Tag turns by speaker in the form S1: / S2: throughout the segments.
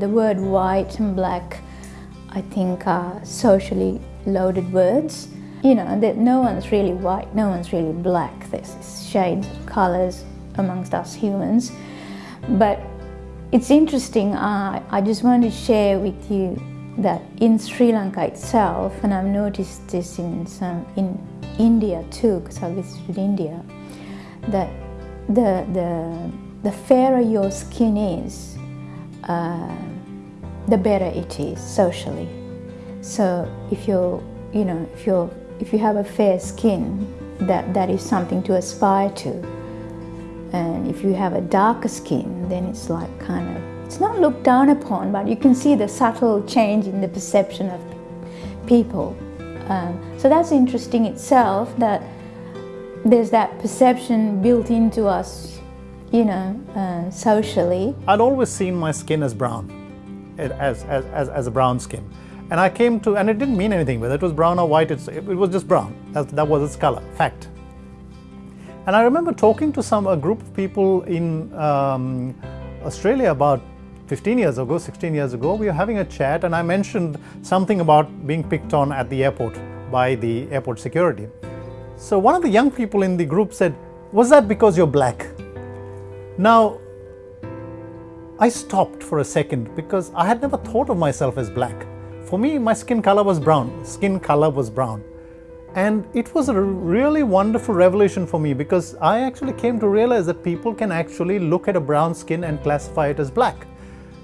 S1: the word white and black, I think, are socially loaded words. You know, that no one's really white, no one's really black. There's shades of colours amongst us humans. But it's interesting, uh, I just want to share with you that in Sri Lanka itself, and I've noticed this in, some, in India too, because I visited India, that the, the, the fairer your skin is, uh, the better it is socially. So if you're, you know, if you're, if you have a fair skin, that, that is something to aspire to. And if you have a darker skin, then it's like kind of, it's not looked down upon, but you can see the subtle change in the perception of people. Um, so that's interesting itself that there's that perception built into us, you know, uh, socially.
S2: I'd always seen my skin as brown, as, as, as, as, a brown skin. And I came to, and it didn't mean anything, whether it was brown or white, it, it was just brown. That, that was its color, fact. And I remember talking to some a group of people in um, Australia about 15 years ago, 16 years ago. We were having a chat and I mentioned something about being picked on at the airport by the airport security. So one of the young people in the group said, was that because you're black? Now, I stopped for a second because I had never thought of myself as black. For me, my skin color was brown. Skin color was brown. And it was a really wonderful revelation for me because I actually came to realize that people can actually look at a brown skin and classify it as black.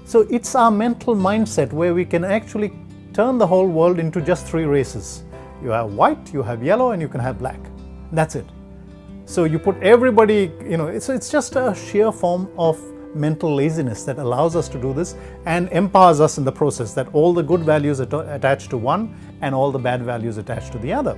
S2: So it's our mental mindset where we can actually turn the whole world into just three races. You have white, you have yellow, and you can have black. That's it. So you put everybody, you know, so it's just a sheer form of mental laziness that allows us to do this and empowers us in the process that all the good values attached to one and all the bad values attached to the other.